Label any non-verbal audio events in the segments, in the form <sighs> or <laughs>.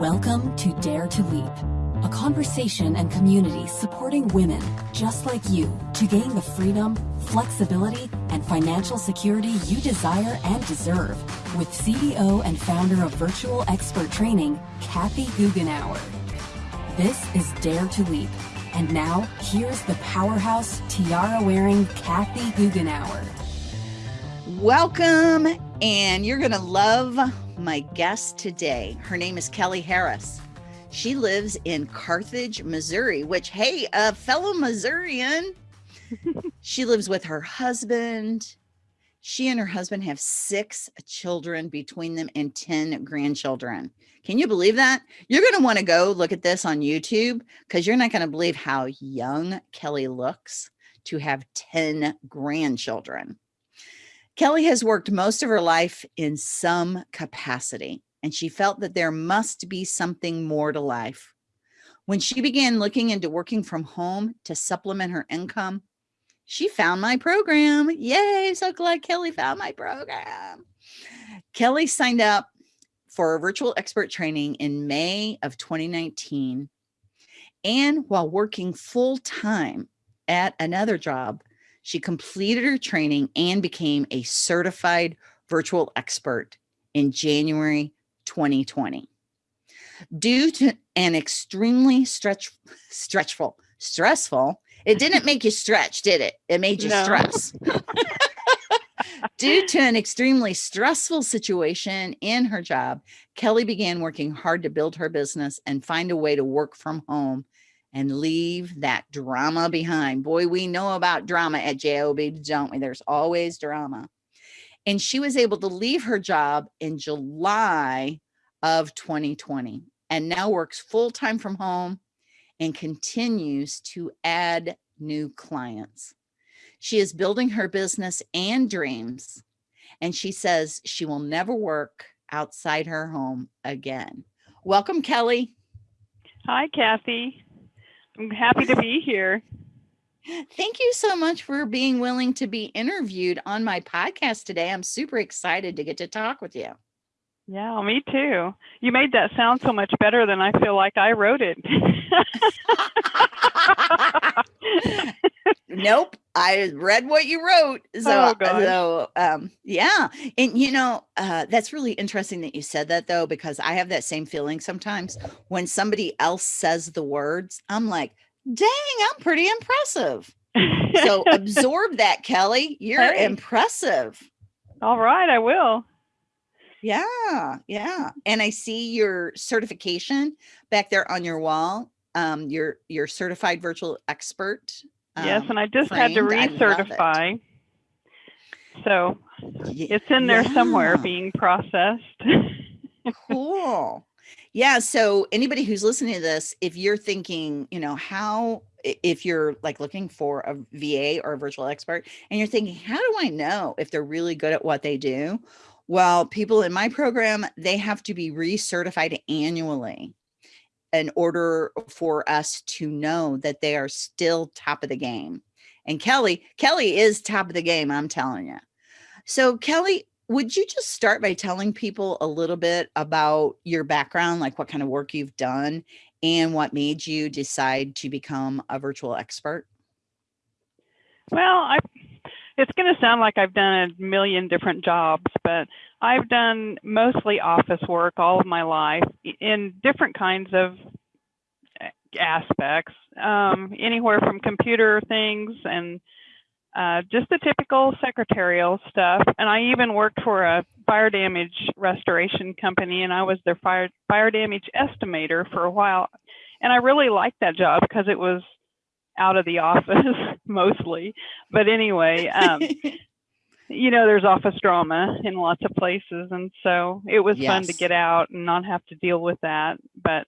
Welcome to Dare to Leap, a conversation and community supporting women just like you to gain the freedom, flexibility, and financial security you desire and deserve with CEO and founder of Virtual Expert Training, Kathy Goughenour. This is Dare to Leap. And now, here's the powerhouse tiara wearing Kathy Goughenour. Welcome, and you're going to love my guest today. Her name is Kelly Harris. She lives in Carthage, Missouri, which, hey, a fellow Missourian. <laughs> she lives with her husband. She and her husband have six children between them and 10 grandchildren. Can you believe that? You're going to want to go look at this on YouTube because you're not going to believe how young Kelly looks to have 10 grandchildren. Kelly has worked most of her life in some capacity, and she felt that there must be something more to life. When she began looking into working from home to supplement her income, she found my program. Yay, so glad Kelly found my program. Kelly signed up for a virtual expert training in May of 2019. And while working full time at another job, she completed her training and became a certified virtual expert in January 2020. Due to an extremely stretch, stretchful, stressful, it didn't make you stretch, did it? It made you no. stress. <laughs> Due to an extremely stressful situation in her job, Kelly began working hard to build her business and find a way to work from home and leave that drama behind. Boy, we know about drama at JOB, don't we? There's always drama. And she was able to leave her job in July of 2020 and now works full time from home and continues to add new clients. She is building her business and dreams. And she says she will never work outside her home again. Welcome, Kelly. Hi, Kathy. I'm happy to be here. Thank you so much for being willing to be interviewed on my podcast today. I'm super excited to get to talk with you. Yeah, me too. You made that sound so much better than I feel like I wrote it. <laughs> <laughs> nope. I read what you wrote. So, oh, so um, yeah. And you know, uh, that's really interesting that you said that though, because I have that same feeling sometimes when somebody else says the words, I'm like, dang, I'm pretty impressive. so absorb that, Kelly. You're hey. impressive. All right, I will. Yeah, yeah. And I see your certification back there on your wall. Um, your your certified virtual expert. Um, yes, and I just framed. had to recertify. So it's in there yeah. somewhere being processed. <laughs> cool. Yeah. So anybody who's listening to this, if you're thinking, you know, how if you're like looking for a VA or a virtual expert and you're thinking, how do I know if they're really good at what they do? Well, people in my program, they have to be recertified annually in order for us to know that they are still top of the game. And Kelly, Kelly is top of the game, I'm telling you. So Kelly, would you just start by telling people a little bit about your background, like what kind of work you've done and what made you decide to become a virtual expert? Well, I it's going to sound like I've done a million different jobs, but I've done mostly office work all of my life in different kinds of aspects, um, anywhere from computer things and uh, just the typical secretarial stuff. And I even worked for a fire damage restoration company, and I was their fire fire damage estimator for a while. And I really liked that job because it was out of the office <laughs> mostly. But anyway, um, <laughs> you know, there's office drama in lots of places. And so it was yes. fun to get out and not have to deal with that. But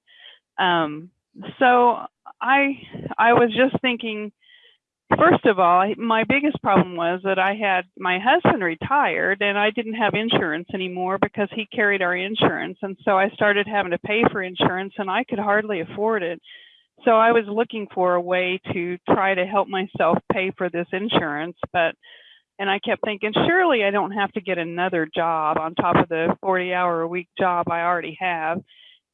um, so I, I was just thinking, first of all, my biggest problem was that I had my husband retired and I didn't have insurance anymore because he carried our insurance. And so I started having to pay for insurance and I could hardly afford it. So I was looking for a way to try to help myself pay for this insurance, but and I kept thinking, surely I don't have to get another job on top of the 40 hour a week job I already have.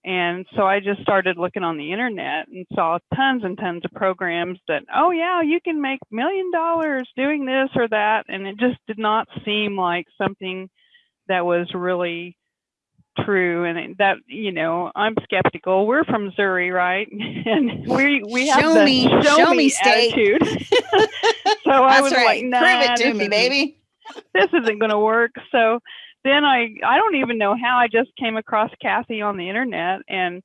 And so I just started looking on the internet and saw tons and tons of programs that, oh, yeah, you can make million dollars doing this or that. And it just did not seem like something that was really true and that you know i'm skeptical. We're from missouri right? <laughs> And we we have show the me show, show me, state. attitude. <laughs> So i was right. like nah, Prove it to me, baby. this isn't going to work. So then i i don't even know how. I just came across kathy on the internet and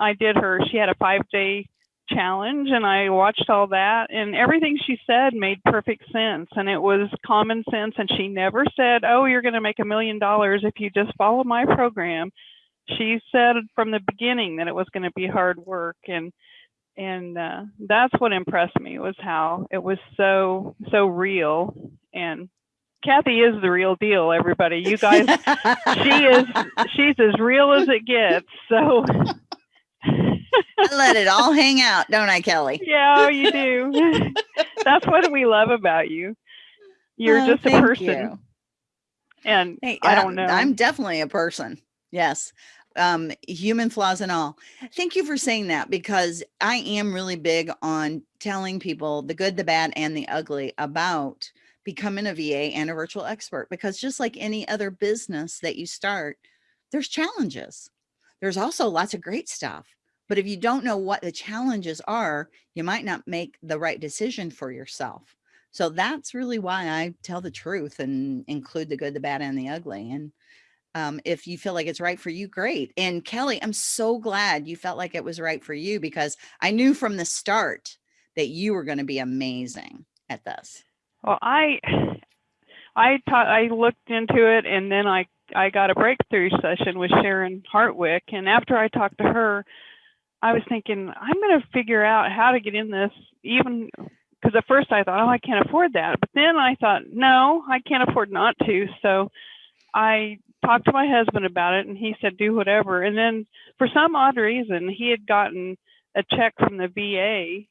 i did her she had a five day challenge and i watched all that and everything she said made perfect sense and it was common sense and she never said oh you're going to make a million dollars if you just follow my program. She said from the beginning that it was going to be hard work and and uh, that's what impressed me was how it was so so real and kathy is the real deal everybody. You guys <laughs> she is she's as real as it gets so <laughs> I let it all hang out, don't I, Kelly? <laughs> yeah you do <laughs> that's what we love about you you're Oh, just a person you. and Hey, i don't know I'm definitely a person. Yes. Um, human flaws and all. Thank you for saying that because I am really big on telling people the good, the bad, and the ugly about becoming a VA and a virtual expert because just like any other business that you start, there's challenges. There's also lots of great stuff. But if you don't know what the challenges are, you might not make the right decision for yourself. So that's really why I tell the truth and include the good, the bad, and the ugly. And um, if you feel like it's right for you, great. And Kelly, I'm so glad you felt like it was right for you because I knew from the start that you were going to be amazing at this. Well, I I taught I looked into it and then I I got a breakthrough session with Sharon Hartwick and after I talked to her I was thinking I'm going to figure out how to get in this even because at first I thought oh I can't afford that. But then I thought no I can't afford not to. So I talked to my husband about it and he said do whatever. And then for some odd reason he had gotten a check from the VA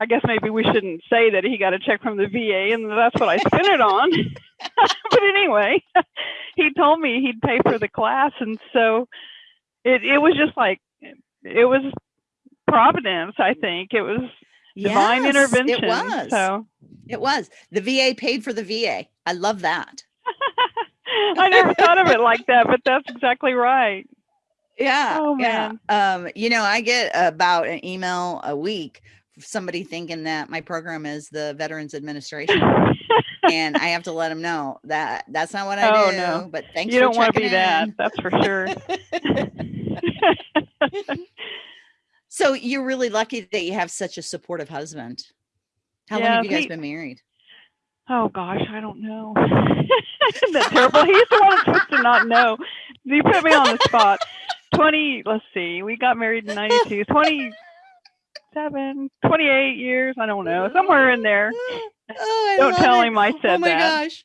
I guess maybe we shouldn't say that he got a check from the VA and that's what I spent it on. <laughs> but anyway, <laughs> he told me he'd pay for the class and so it it was just like it was providence, I think. It was divine Yes, intervention. It was. So It was. The VA paid for the VA. I love that. <laughs> I never thought of it like that, but that's exactly right. Yeah. Oh, yeah. Um, you know, I get about an email a week from somebody thinking that my program is the Veterans Administration. and I have to let them know that that's not what I <laughs> Oh, do. no. But thanks you for don't want to be checking that, that's for sure. <laughs> <laughs> So you're really lucky that you have such a supportive husband. How long have you guys he- been married? Oh gosh, I don't know. <laughs> Isn't terrible? He's the one that's supposed to not know. You put me on the spot. 20, let's see, we got married in 92, 27, 28 years. I don't know, somewhere in there. Oh, Don't tell it. him I said oh my that. gosh.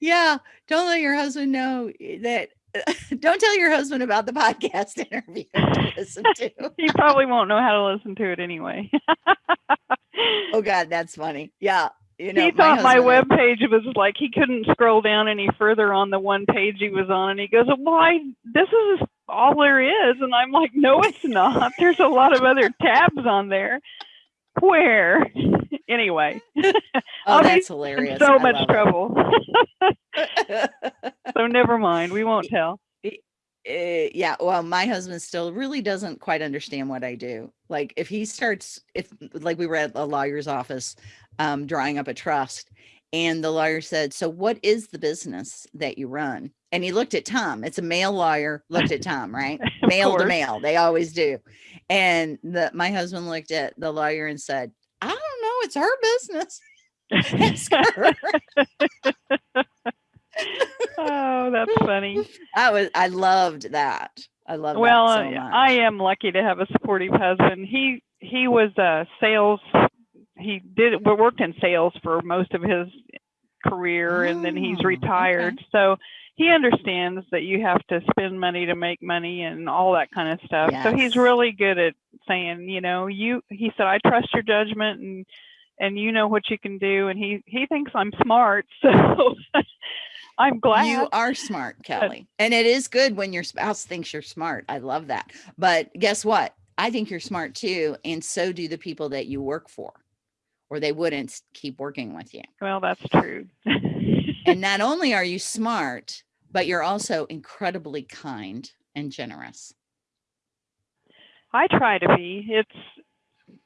Yeah. Don't let your husband know eh, that. <laughs> don't tell your husband about the podcast <laughs> interview <laughs> to listen to. He probably won't know how to listen to it anyway. Oh God, that's funny. Yeah. You know, he thought my husband- web page was like he couldn't scroll down any further on the one page he was on and he goes "Why? This is all there is and i'm like no it's not there's a lot of other tabs on there where anyway. <laughs> Oh, I'll that's hilarious. so I much trouble. <laughs> So never mind. We won't tell. Eh, yeah well my husband still really doesn't quite understand what i do. Like if he starts if like we were at a lawyer's office um drawing up a trust and the lawyer said so what is the business that you run? And he looked at tom. It's a male lawyer looked at tom right? <laughs> Male to male. They always do. And the my husband looked at the lawyer and said i don't it's her business. <laughs> Ask her." oh that's funny. I was i loved that. I love well that uh, so i am lucky to have a supportive husband. He he was a sales he did we worked in sales for most of his career and then he's Oh, okay. retired. So he understands that you have to spend money to make money and all that kind of stuff. So he's really good at saying you know you he said i trust your judgment and and you know what you can do and he he thinks i'm smart <laughs> so <laughs> I'm glad. You are smart, Kelly. And it is good when your spouse thinks you're smart. I love that. But guess what? I think you're smart too. And so do the people that you work for, or they wouldn't keep working with you. well, that's true. <laughs> And not only are you smart, but you're also incredibly kind and generous. I try to be. It's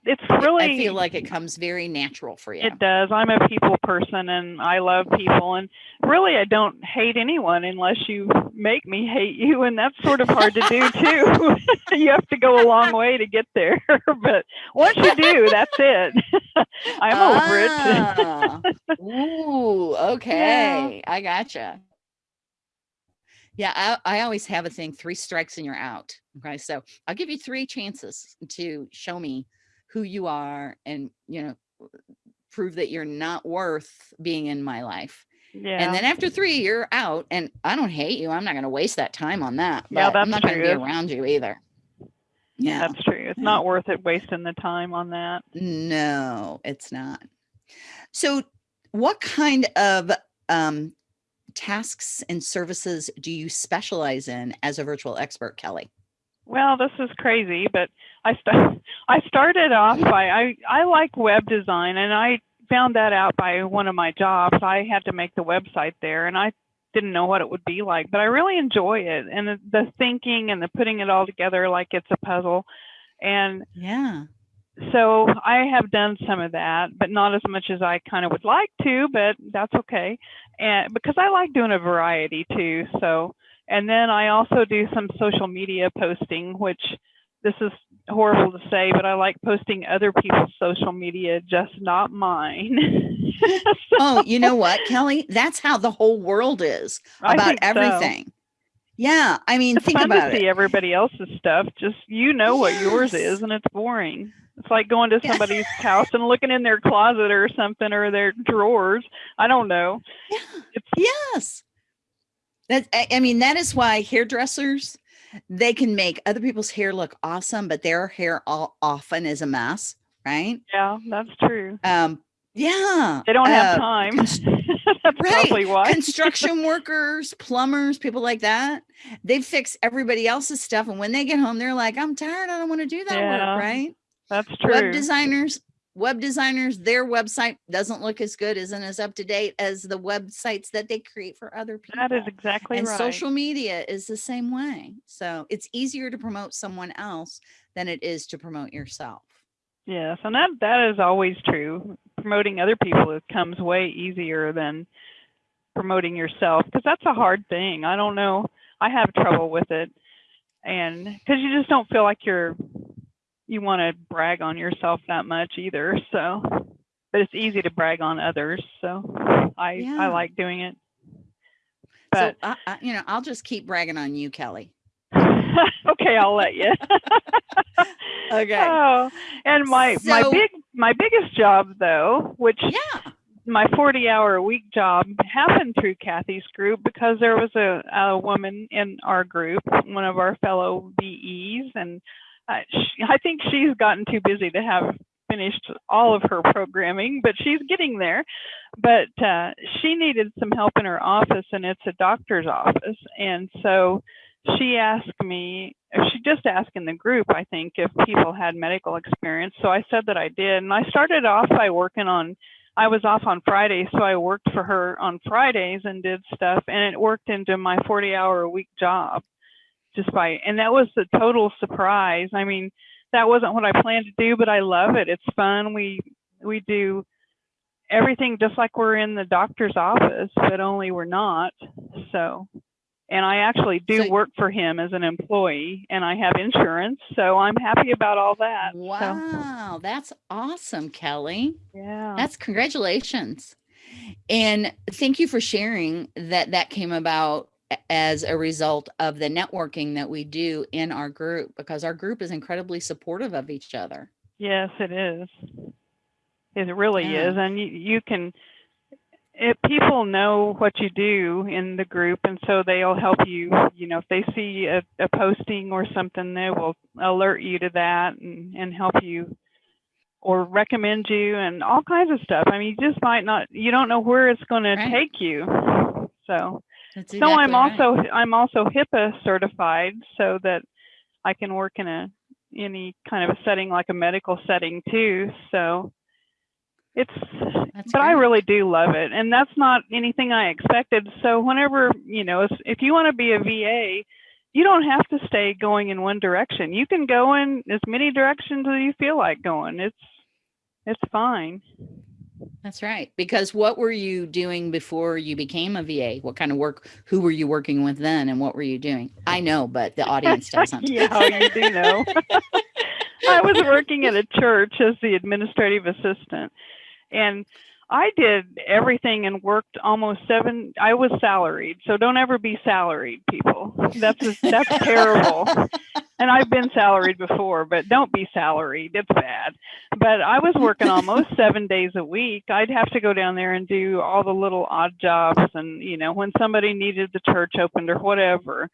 it's really I feel like it comes very natural for you. It does. I'm a people person and I love people and really I don't hate anyone unless you make me hate you and that's sort of hard to do too. <laughs> you have to go a long way to get there. <laughs> but once you do, that's it. <laughs> I'm over it. Ah. Ooh, okay. I gotcha. Yeah, I, I always have a thing three strikes and you're out. Okay. So I'll give you three chances to show me who you are and, you know, prove that you're not worth being in my life. yeah. And then after three, you're out. And I don't hate you. I'm not going to waste that time on that. Yeah, but I'm not going to be around you either. Yeah. that's true. It's not worth it wasting the time on that. No, it's not. So, what kind of um, tasks and services do you specialize in as a virtual expert, Kelly? Well, this is crazy, but I st- <laughs> I started off by I I like web design and I found that out by one of my jobs. I had to make the website there and I didn't know what it would be like, but I really enjoy it and the, the thinking and the putting it all together like it's a puzzle. And Yeah. so I have done some of that, but not as much as I kind of would like to, but that's okay. And because I like doing a variety too. So, and then I also do some social media posting, which this is horrible to say, but I like posting other people's social media, just not mine. <laughs> Oh, you know what, Kelly? That's how the whole world is about think so. everything. Yeah. I mean, It's think fun about to see it. everybody else's stuff. Just you know what yours is, and it's boring. It's like going to Yeah. somebody's house and looking in their closet or something or their drawers. I don't know. Yeah. It's Yes. That I mean, that is why hairdressers they can make other people's hair look awesome, but their hair all often is a mess, right? yeah, that's true. Um, yeah. They don't have uh, time. <laughs> that's right. probably why. Construction <laughs> workers, plumbers, people like that, they fix everybody else's stuff. And when they get home, they're like, I'm tired. I don't want to do that Yeah, work. Right. That's true. Web designers, web designers, their website doesn't look as good, isn't as up to date as the websites that they create for other people. that is exactly and right. social media is the same way. So it's easier to promote someone else than it is to promote yourself. Yes, and that that is always true. Promoting other people it comes way easier than promoting yourself because that's a hard thing. I don't know. I have trouble with it, and because you just don't feel like you're you want to brag on yourself that much either. So, but it's easy to brag on others. So I Yeah. I like doing it. But so I, I, you know, I'll just keep bragging on you, Kelly. <laughs> okay, I'll let you. <laughs> Okay. Oh, and my my big my biggest job though, which Yeah. my 40 hour a week job happened through Kathy's group because there was a, a woman in our group, one of our fellow VEs, and uh, she, I think she's gotten too busy to have finished all of her programming, but she's getting there. But uh, she needed some help in her office, and it's a doctor's office. And so she asked me, she just asked in the group, I think, if people had medical experience. So I said that I did. And I started off by working on I was off on Fridays, so I worked for her on Fridays and did stuff, and it worked into my 40 hour a week job just by, and that was a total surprise. I mean, that wasn't what I planned to do, but I love it. It's fun. We, we do everything just like we're in the doctor's office, but only we're not. So, and I actually do So- work for him as an employee and I have insurance. So I'm happy about all that. So, Wow, that's awesome, Kelly. yeah. That's congratulations. And thank you for sharing that that came about as a result of the networking that we do in our group because our group is incredibly supportive of each other. Yes, it is. It really Yeah. is, and you, you can. If people know what you do in the group, and so they'll help you. You know, if they see a, a posting or something, they will alert you to that and and help you, or recommend you, and all kinds of stuff. I mean, you just might not. You don't know where it's going to take you. So That's so exactly I'm right. also I'm also HIPAA certified so that I can work in a any kind of a setting like a medical setting too. So it's That's but I really do love it and that's not anything I expected. So whenever, you know, if, if you want to be a VA, you don't have to stay going in one direction. You can go in as many directions as you feel like going. It's it's fine. That's right. Because what were you doing before you became a VA? What kind of work? Who were you working with then, and what were you doing? I know, but the audience doesn't. <laughs> yeah, you do know. <laughs> I was working at a church as the administrative assistant, and I did everything and worked almost seven. I was salaried, so don't ever be salaried, people. That's just, that's <laughs> terrible. And I've been salaried before, but don't be salaried. It's bad. But I was working almost <laughs> seven days a week. I'd have to go down there and do all the little odd jobs, and you know, when somebody needed the church opened or whatever,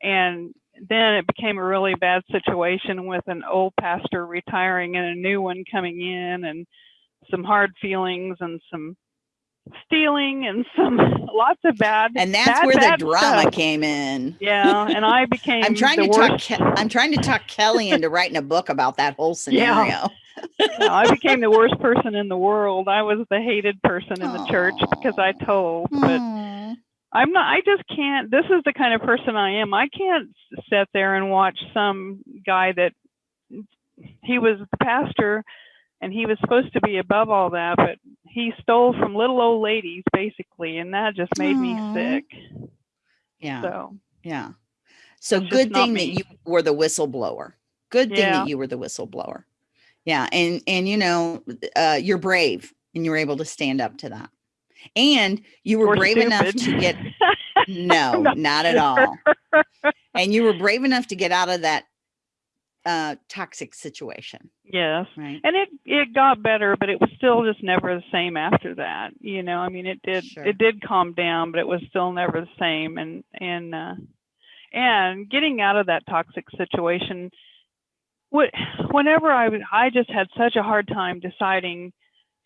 and then it became a really bad situation with an old pastor retiring and a new one coming in and some hard feelings and some stealing and some <laughs> lots of bad And that's bad, where the drama stuff. came in. <laughs> yeah and i <laughs> became I'm trying to talk. worst Ke- I'm trying to talk Kelly into writing a book about that whole scenario. Yeah. yeah, i became the worst person in the world i was the hated person in the church because i told but Aw. I'm not, I just can't, this is the kind of person I am. I can't sit there and watch some guy that he was the pastor and he was supposed to be above all that, but he stole from little old ladies basically. And that just made Aw. me sick. Yeah. So, Yeah. So good thing that you were the whistleblower. Good thing Yeah. that you were the whistleblower. Yeah. And and you know, uh, you're brave and you were able to stand up to that. And you were or brave enough to get <laughs> no, not not at all. And you were brave enough to get out of that uh toxic situation, yes. right? And it, it got better, but it was still just never the same after that. You know, I mean, it did, Sure. it did calm down, but it was still never the same. And, and, uh, and getting out of that toxic situation, what, whenever I was, I just had such a hard time deciding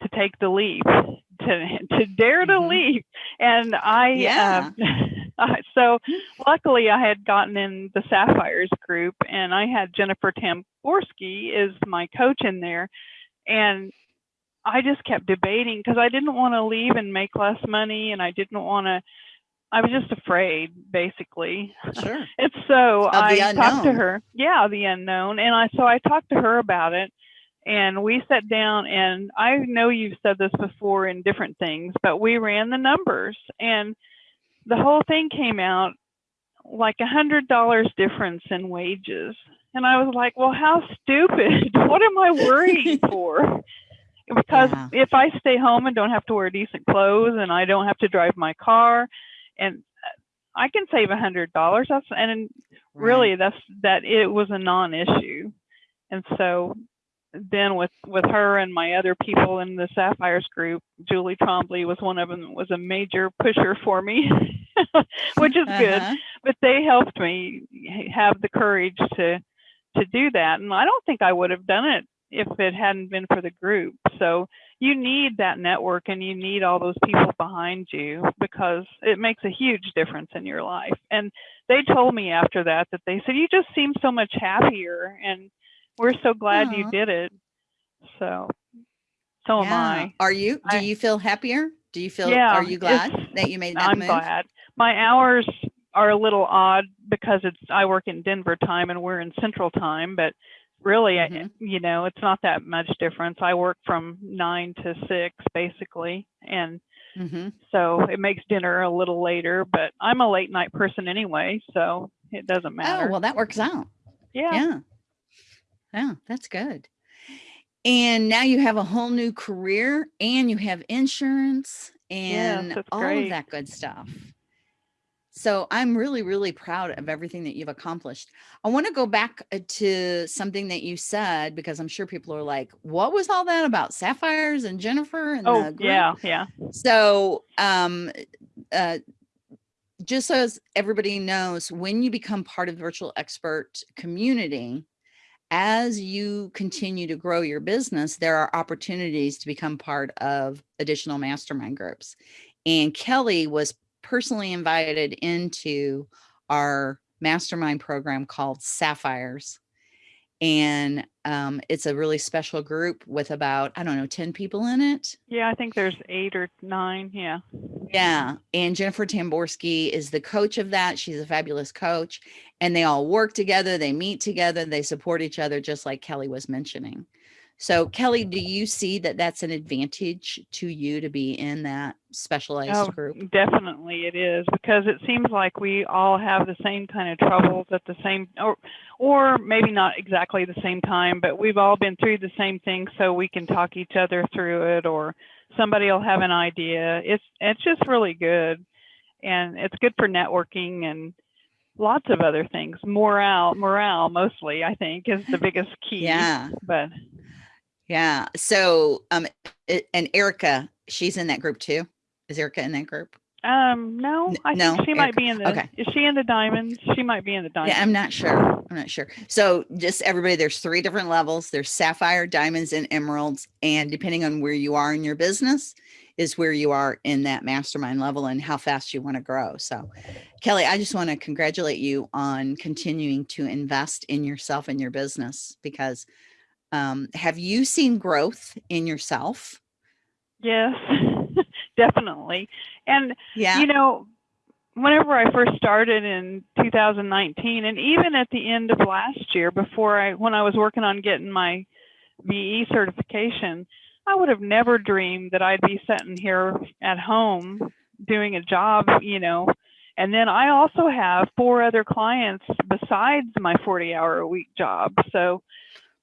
to take the leap, to, to dare to Mhm. leap. And I, Yeah. uh, <laughs> <laughs> so luckily I had gotten in the Sapphires group and I had Jennifer Tamborski is my coach in there. And I just kept debating because I didn't want to leave and make less money and I didn't want to, I was just afraid basically. Sure. <laughs> And so I talked to her. Yeah, the unknown. And I so I talked to her about it and we sat down and I know you've said this before in different things, but we ran the numbers and the whole thing came out like a hundred dollars difference in wages. And I was like, well, how stupid. <laughs> what am I worrying <laughs> for? Because Yeah. if I stay home and don't have to wear decent clothes and I don't have to drive my car and uh, I can save a hundred dollars. That's and really that's that it was a non-issue. And so then with with her and my other people in the Sapphires group, Julie Trombley was one of them was a major pusher for me, <laughs> which is good. Uh-huh. but they helped me have the courage to to do that. And i don't think i would have done it if it hadn't been for the group. So you need that network and you need all those people behind you because it makes a huge difference in your life. And they told me after that that they said you just seem so much happier. And we're so glad you did it so so am i Are you? Do I- you feel happier? Do you feel? Yeah, are you glad that you made that I'm move? glad. My hours are a little odd because it's I work in Denver time and we're in Central time, but really, I- Mhm. you know, it's not that much difference. I work from nine to six basically, and hmm so it makes dinner a little later. But I'm a late night person anyway, so it doesn't matter. Oh well, that works out. yeah. Yeah. Yeah, that's good. And now you have a whole new career and you have insurance and all great. of that good stuff. So I'm really, really proud of everything that you've accomplished. I want to go back uh, to something that you said because I'm sure people are like, what was all that about sapphires and Jennifer and Oh the group?" yeah, yeah. So, um, uh, just so as everybody knows, when you become part of the virtual expert community, as you continue to grow your business, there are opportunities to become part of additional mastermind groups. And Kelly was personally invited into our mastermind program called Sapphires. And um, it's a really special group with about, I don't know, 10 people in it. Yeah, I think there's eight or nine. Yeah. Yeah. And Jennifer Tamborski is the coach of that. She's a fabulous coach. And they all work together, they meet together, they support each other, just like Kelly was mentioning. So Kelly, do you see that that's an advantage to you to be in that specialized Oh, group? definitely it is because it seems like we all have the same kind of troubles at the same or or maybe not exactly the same time, but we've all been through the same thing so we can talk each other through it or somebody will have an idea. It's it's just really good. And it's good for networking and lots of other things. Morale, morale mostly, I think, is the biggest key. Yeah. But Yeah. So um it, and Erica, she's in that group too. Is Erica in that group? um no, I no, think she might be in the Okay. is she in the diamonds? She might be in the diamonds. Yeah, I'm not sure. I'm not sure. So just everybody, there's three different levels. There's sapphire, diamonds, and emeralds. And depending on where you are in your business, is where you are in that mastermind level and how fast you want to grow. So Kelly, I just want to congratulate you on continuing to invest in yourself and your business because um, have you seen growth in yourself? Yes, <laughs> definitely. And Yeah. you know, whenever I first started in 2019, and even at the end of last year, before I when I was working on getting my VE certification, I would have never dreamed that I'd be sitting here at home doing a job, you know. And then I also have four other clients besides my 40 hour a week job. So,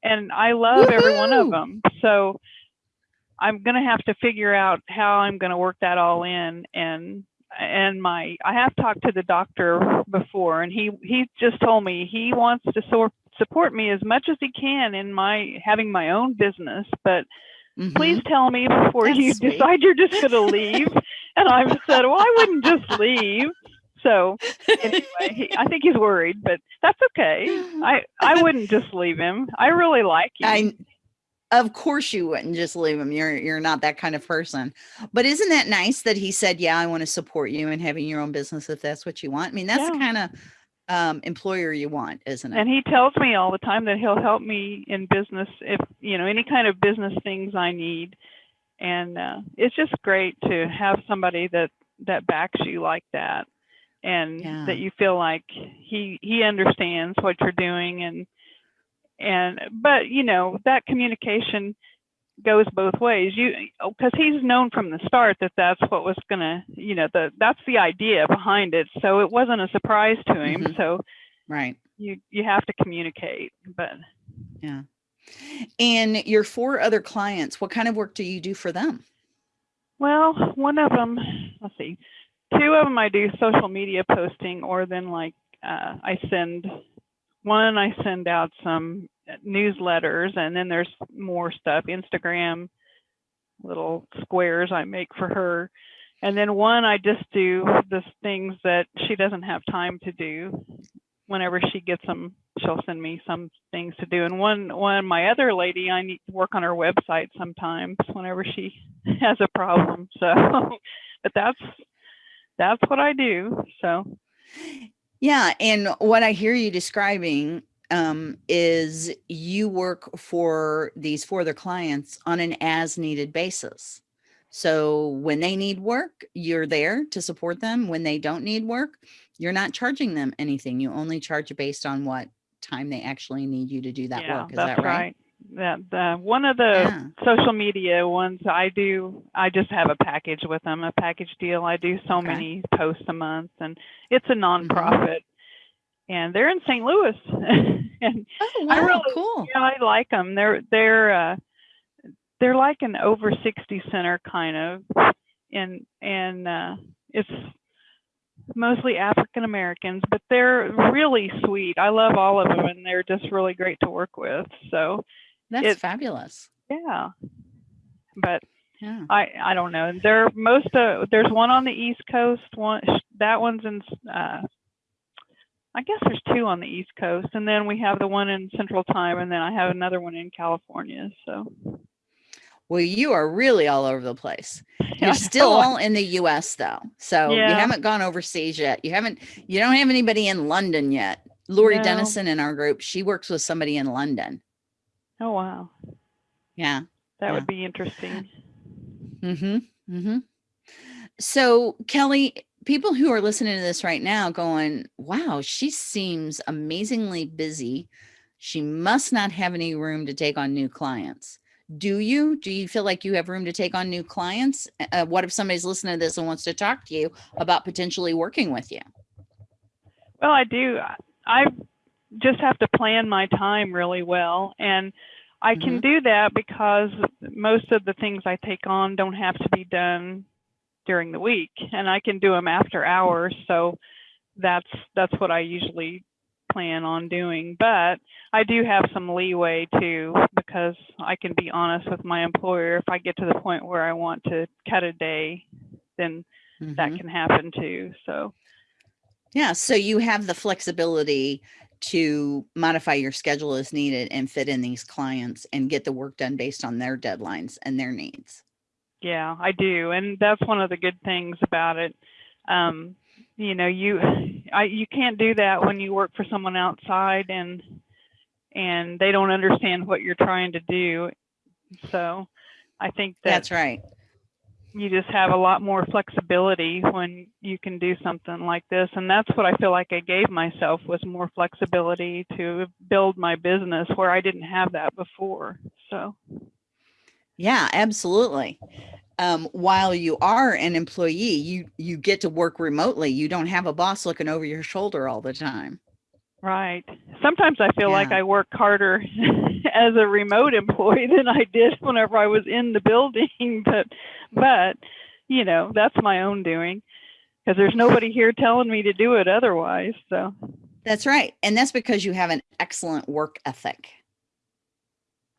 and I love every one of them. So, I'm going to have to figure out how I'm going to work that all in and and my I have talked to the doctor before and he he just told me he wants to sort support me as much as he can in my having my own business but Mhm. please tell me before That's you sweet. decide you're just going to leave <laughs> and I've said well I wouldn't just leave so anyway he, I think he's worried but that's okay I I <laughs> wouldn't just leave him I really like him I of course you wouldn't just leave him. You're you're not that kind of person. But isn't that nice that he said, "Yeah, I want to support you in having your own business if that's what you want." I mean, that's the kind of um, employer you want, isn't it? and he tells me all the time that he'll help me in business if you know any kind of business things i need and uh, it's just great to have somebody that that backs you like that and Yeah. that you feel like he he understands what you're doing and and but you know that communication goes both ways you because he's known from the start that that's what was gonna you know the that's the idea behind it so it wasn't a surprise to him Mhm. so right. you you have to communicate but Yeah. And your four other clients, what kind of work do you do for them? well one of them let's see two of them i do social media posting or then like uh, i send one i send out some newsletters and then there's more stuff instagram little squares i make for her. And then one i just do the things that she doesn't have time to do. Whenever she gets them she'll send me some things to do. And one one my other lady i need to work on her website sometimes whenever she <laughs> has a problem. So <laughs> but that's that's what i do so Yeah, and what I hear you describing um, is you work for these four other clients on an as needed basis. So when they need work, you're there to support them. When they don't need work, you're not charging them anything. You only charge based on what time they actually need you to do that yeah work. Is that right? That the one of the Yeah. social media ones i do i just have a package with them a package deal. I do so Okay. many posts a month and it's a nonprofit and they're in st louis. <laughs> And Oh, I wow, really- cool. yeah i like them they're they're uh they're like an over 60 center kind of. And and uh it's mostly african americans but they're really sweet. I love all of them and they're just really great to work with. So That's it- fabulous. yeah but Yeah. i i don't know there most uh there's one on the east coast one that one's in uh I guess there's two on the East Coast, and then we have the one in Central Time, and then I have another one in California. So Well, you are really all over the place. <laughs> You're still all in the US though. So you haven't gone overseas yet. You haven't you don't have anybody in London yet. Lori No. Dennison in our group, she works with somebody in London. Oh wow, Yeah. that Yeah. would be interesting. Mm-hmm. Mm-hmm. So Kelly, people who are listening to this right now going, wow, she seems amazingly busy. She must not have any room to take on new clients. Do you? Do you feel like you have room to take on new clients? Uh, what if somebody's listening to this and wants to talk to you about potentially working with you? Well, I do. I just have to plan my time really well. And I can Mhm. do that because most of the things I take on don't have to be done during the week and I can do them after hours. So that's that's what I usually plan on doing. But I do have some leeway too because I can be honest with my employer if I get to the point where I want to cut a day, then that Mhm. can happen too. So Yeah. So you have the flexibility to modify your schedule as needed and fit in these clients and get the work done based on their deadlines and their needs. Yeah, I do, and that's one of the good things about it. Um, you know, you <sighs> I you can't do that when you work for someone outside and and they don't understand what you're trying to do. So, I think that That's right. You just have a lot more flexibility when you can do something like this and that's what i feel like i gave myself was more flexibility to build my business where i didn't have that before so Yeah, absolutely. Um, while you are an employee, you you get to work remotely. You don't have a boss looking over your shoulder all the time. Right sometimes i feel like i work harder <laughs> as a remote employee than i did whenever i was in the building <laughs> but but you know that's my own doing because there's nobody here telling me to do it otherwise so That's right. And that's because you have an excellent work ethic.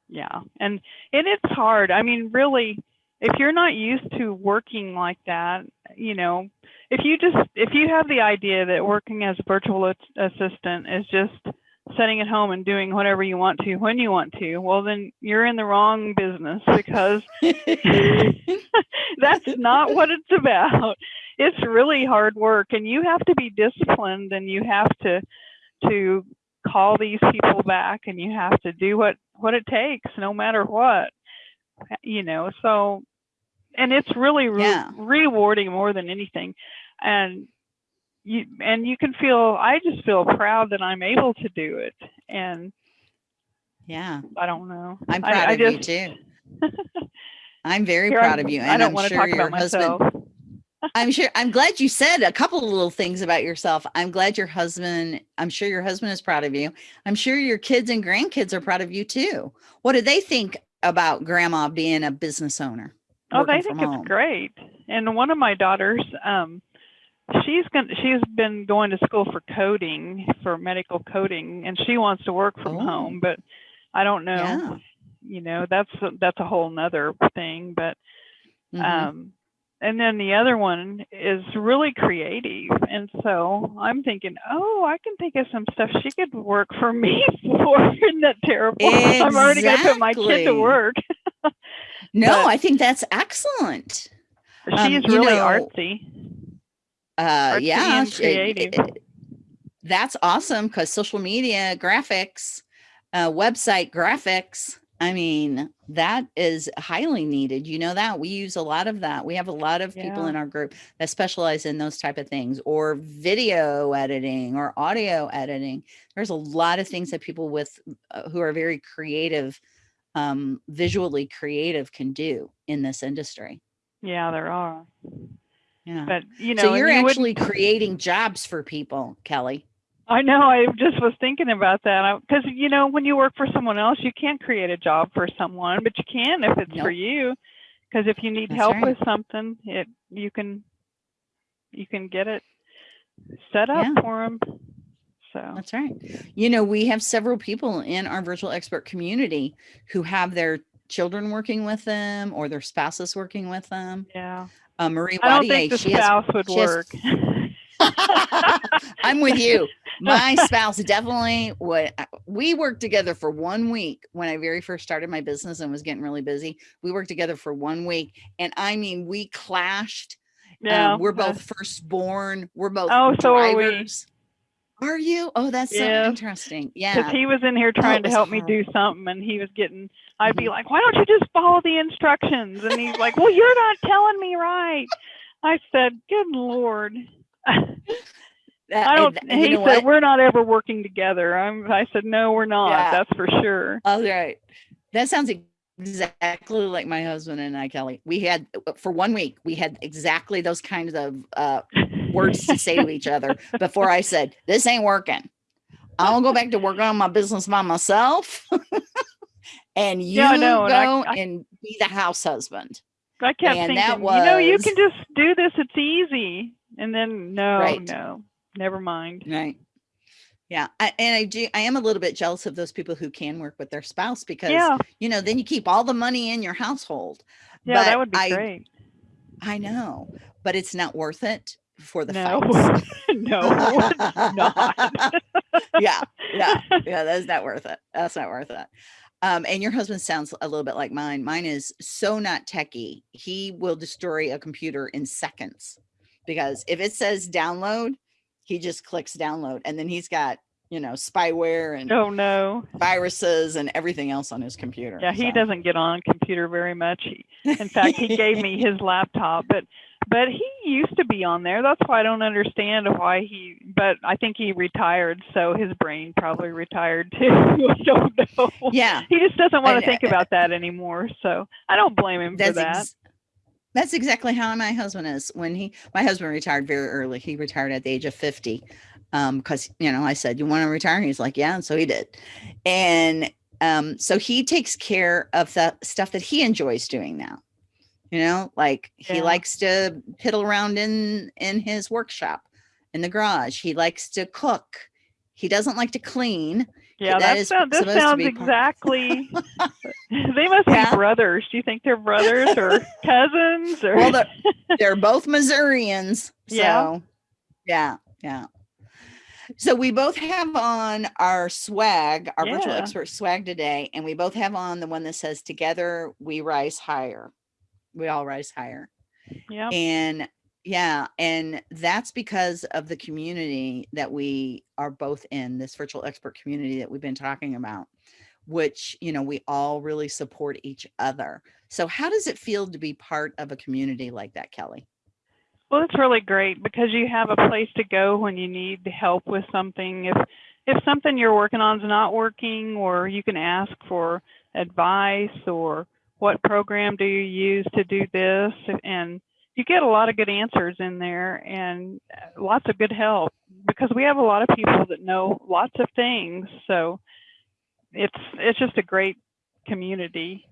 Yeah. And and it's hard. I mean, really, if you're not used to working like that, you know, if you just if you have the idea that working as a virtual as- assistant is just sitting at home and doing whatever you want to when you want to, well then you're in the wrong business because <laughs> <laughs> that's not what it's about. It's really hard work and you have to be disciplined and you have to to call these people back and you have to do what what it takes no matter what. You know, so and it's really re- Yeah. rewarding more than anything. And you and you can feel I just feel proud that I'm able to do it and yeah, I don't know. I'm proud I of you just- too. <laughs> I'm very proud I'm- of you. I And don't I'm want to sure talk your about husband myself. <laughs> I'm sure I'm glad you said a couple of little things about yourself. I'm glad your husband, I'm sure your husband is proud of you. I'm sure your kids and grandkids are proud of you too. What do they think about grandma being a business owner? Oh, they think it's home? great. And one of my daughters, um, she's going she's been going to school for coding, for medical coding, and she wants to work from Oh. home. But I don't know. Yeah. You know, that's that's a whole nother thing. But Mhm. um, and then the other one is really creative, and so I'm thinking, oh, I can think of some stuff she could work for me <laughs> for. Isn't that terrible? I'm already going to put my kid to work. <laughs> no, but- I think that's excellent. Um, She's you really know, artsy. Uh, yeah, creative. it- that's awesome because social media graphics, uh, website graphics. I mean, that is highly needed. You know that we use a lot of that. We have a lot of people in our group that specialize in those type of things, or video editing, or audio editing. There's a lot of things that people with uh, who are very creative, um, visually creative, can do in this industry. Yeah, there are. Yeah. But you know, so you're you actually creating jobs for people, Kelly. I know. I just was thinking about that because you know, when you work for someone else, you can't create a job for someone, but you can if it's for you. Because if you need That's help right. with something, it you can you can get it set up Yeah. for them. So That's right. You know, we have several people in our virtual expert community who have their children working with them or their spouses working with them. yeah, Uh, Marie I don't think the she has- spouse would she has- work. <laughs> I'm with you. <laughs> my spouse definitely would. uh, We worked together for one week when I very first started my business and was getting really busy. We worked together for one week, and I mean, we clashed. Um, we're both firstborn. We're both Oh, so are we. drivers. Are you? Oh, that's Yeah. so interesting. Yeah. because he was in here trying to help me do something and he was getting i'd be Mhm. like why don't you just follow the instructions and he's like well you're not telling me right i said good lord <laughs> That- i don't and- he said what? we're not ever working together i'm i said no we're not Yeah. that's for sure All right. That sounds exactly like my husband and I, Kelly. We had for one week, we had exactly those kinds of uh, words to say to <laughs> each other before I said, This ain't working. I'll go back to work on my business by myself. <laughs> and you I know, and I- go I- and be the house husband. i kept and thinking that you know you can just do this it's easy and then no Right. no never mind Right. Yeah. I, and I do, I am a little bit jealous of those people who can work with their spouse because, yeah you know, then you keep all the money in your household. yeah but that would be I- great I know, but it's not worth it for the no <laughs> no not <laughs> yeah, <laughs> yeah, yeah. That's not worth it. That's not worth it. Um, and your husband sounds a little bit like mine. Mine is so not techie. He will destroy a computer in seconds because if it says download, he just clicks download, and then he's got you know spyware and oh no viruses and everything else on his computer. Yeah, he so. doesn't get on computer very much. He, in fact, he gave me his laptop, but but he used to be on there. That's why I don't understand why he. But I think he retired, so his brain probably retired too. <laughs> I don't know. Yeah, He just doesn't want to think about that anymore. So I don't blame him for that's that. ex- that's exactly how my husband is. When he, my husband retired very early. He retired at the age of fifty, um, because you know I said, "You want to retire?" He's like, "Yeah," and so he did, and um, so he takes care of the stuff that he enjoys doing now. You know, like he likes to piddle around in in his workshop, in the garage. He likes to cook. He doesn't like to clean. yeah, that that sound, this sounds exactly. <laughs> <laughs> they must Yeah. be brothers. Do you think they're brothers or <laughs> cousins or? Well, they're, they're both Missourians. So, Yeah. yeah, yeah. So we both have on our swag, our virtual expert swag today, and we both have on the one that says "Together we rise higher." We all rise higher, yeah. and yeah, and that's because of the community that we are both in. This virtual expert community that we've been talking about, which you know we all really support each other. So, how does it feel to be part of a community like that, Kelly? Well, it's really great because you have a place to go when you need help with something. If if something you're working on is not working, or you can ask for advice, or what program do you use to do this, and you get a lot of good answers in there and uh, lots of good help because we have a lot of people that know lots of things. So it's it's just a great community,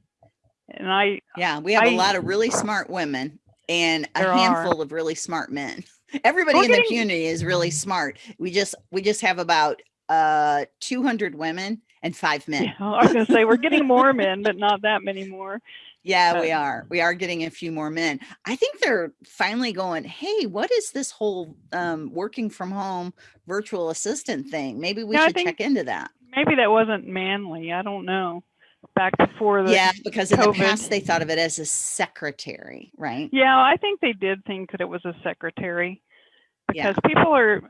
and I Yeah, we have a I- lot of really smart women and a There are. handful of really smart men. <laughs> Everybody We're in the community is really smart. We just we just have about uh 200 women and 5 men. yeah, I was gonna say we're getting more <laughs> men, but not that many more. Yeah, we Uh, are. We are getting a few more men. I think they're finally going, "Hey, what is this whole um working from home virtual assistant thing? Maybe we Yeah, should check into that." maybe that wasn't manly. I don't know. Back before the yeah, because in the past they thought of it as a secretary, right? Yeah, I think they did think that it was a secretary Yeah. because people are.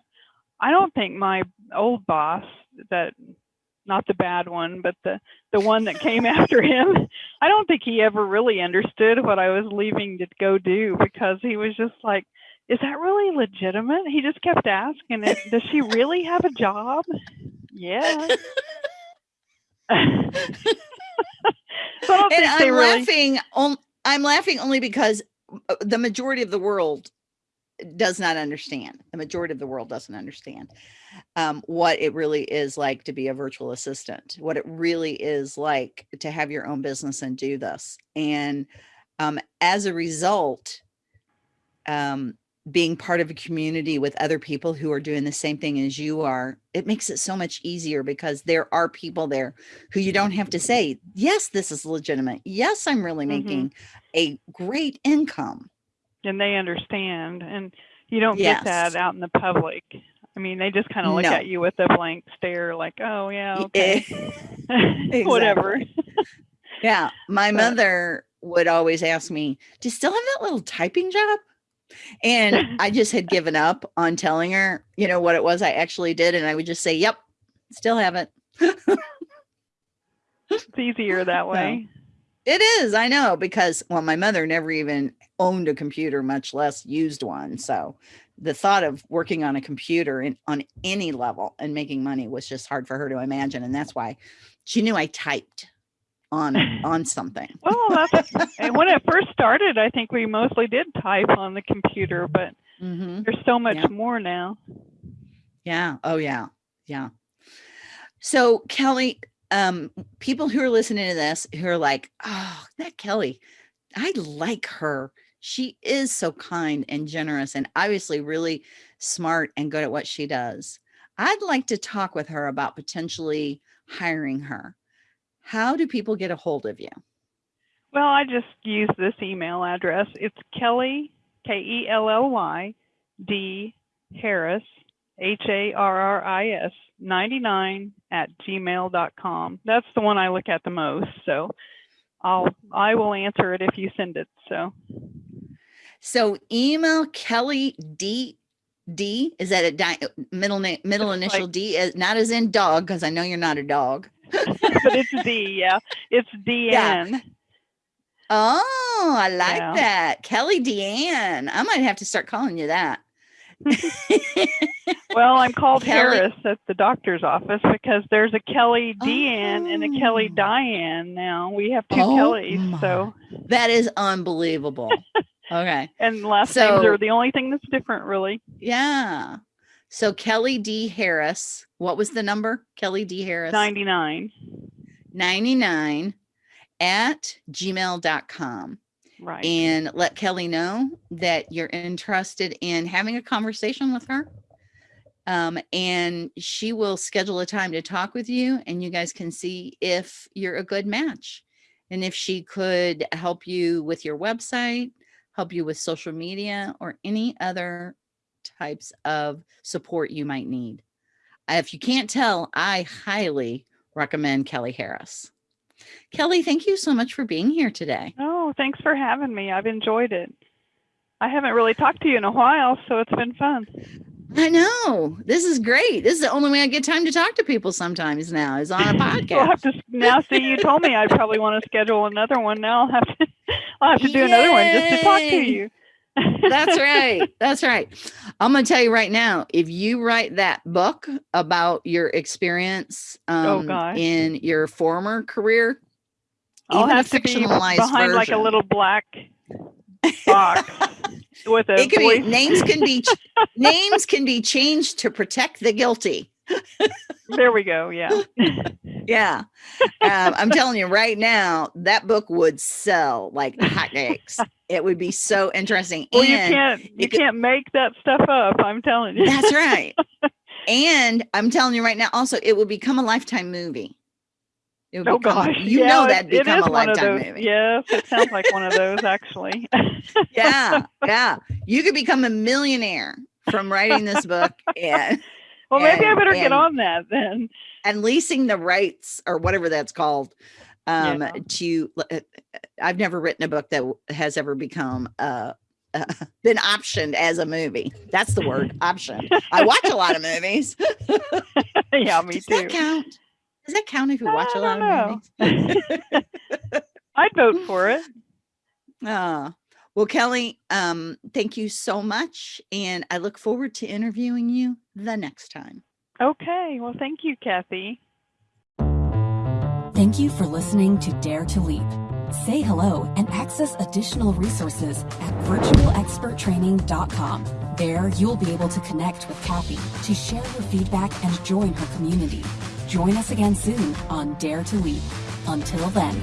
I don't think my old boss, that not the bad one, but the the one that came <laughs> after him, I don't think he ever really understood what I was leaving to go do because he was just like, "Is that really legitimate?" He just kept asking it. Does she really have a job? Yeah. <laughs> <laughs> so And I'm really. laughing. On, I'm laughing only because uh, the majority of the world does not understand. The majority of the world doesn't understand um, what it really is like to be a virtual assistant. What it really is like to have your own business and do this. And um, as a result, um, being part of a community with other people who are doing the same thing as you are, it makes it so much easier because there are people there who you don't have to say, yes, this is legitimate. Yes, I'm really Mhm. making a great income. And they understand and you don't Yes. get that out in the public I mean, they just kind of look No. at you with a blank stare, like, "Oh yeah, okay, <laughs> <laughs> whatever." Yeah. My But- mother would always ask me, Do you still have that little typing job? And I just had <laughs> given up on telling her, you know, what it was I actually did. And I would just say, Yep, still have it. It's easier that way. It is, I know, because well, my mother never even owned a computer, much less used one. So the thought of working on a computer in, on any level and making money was just hard for her to imagine. And that's why she knew I typed on <laughs> on something. Well, that's <laughs> and when it first started, I think we mostly did type on the computer, but hmm there's so much Yeah. more now. Yeah. Oh yeah. Yeah. So Kelly, um, people who are listening to this who are like, oh, that Kelly, I like her. She is so kind and generous and obviously really smart and good at what she does. I'd like to talk with her about potentially hiring her. How do people get a hold of you? Well, I just use this email address. It's Kelly K E L L Y D Harris H A R R I S 99 at gmail.com. That's the one I look at the most. So I'll I will answer it if you send it. So So email Kelly D D is that a di- middle name middle initial like- D as not as in dog because I know you're not a dog. <laughs> but it's D, yeah. It's <laughs> DN. Oh, I like Yeah. that. Kelly Deanne. I might have to start calling you that. <laughs> Well, I'm called Kelly- Harris at the doctor's office because there's a Kelly Deanne and a Kelly Oh. Diane now. We have two Oh Kellys, so that is unbelievable. Okay. and last names are the only thing that's different, really. Yeah. So Kelly D. Harris. What was the number? Kelly D. Harris. 99. 99 at gmail.com. Right. and let Kelly know that you're interested in having a conversation with her. Um, and she will schedule a time to talk with you, and you guys can see if you're a good match. And if she could help you with your website, help you with social media, or any other types of support you might need. If you can't tell, I highly recommend Kelly Harris. Kelly, thank you so much for being here today. oh, thanks for having me. I've enjoyed it. I haven't really talked to you in a while, so it's been fun. I know. This is great. This is the only way I get time to talk to people sometimes now is on a podcast. <laughs> We'll have to now see you told me I'd probably want to schedule another one. Now I'll have to I'll have to do another one just to talk to you. That's right. <laughs> That's right. I'm going to tell you right now if you write that book about your experience Oh, um, gosh. in your former career, I'll have to be behind like a little black <laughs> box with a it can be names can be <laughs> names can be changed to protect the guilty. There we go. Yeah. <laughs> Yeah. Um, I'm telling you right now, that book would sell like hotcakes. It would be so interesting. well, you can't you could- can't make that stuff up. I'm telling you. that's right. <laughs> And I'm telling you right now, also, it will become a lifetime movie. It would Oh become, gosh, you yeah, know that become a lifetime movie. Yes, it sounds like one of those actually. <laughs> Yeah, yeah. You could become a millionaire from writing this book and well, maybe I And- better get on that then. and leasing the rights or whatever that's called um Yeah. to uh, i've never written a book that has ever become uh, uh <laughs> been optioned as a movie that's the word <laughs> option. i watch a lot of movies <laughs> yeah, me does too. that count does that count if you watch I a lot don't of movies I'd vote for it. Ah, well kelly um thank you so much and i look forward to interviewing you the next time Okay. Well, thank you, Kathy. Thank you for listening to Dare to Leap. Say hello and access additional resources at virtualexperttraining.com. There, you'll be able to connect with Kathy to share your feedback and join her community. Join us again soon on Dare to Leap. Until then.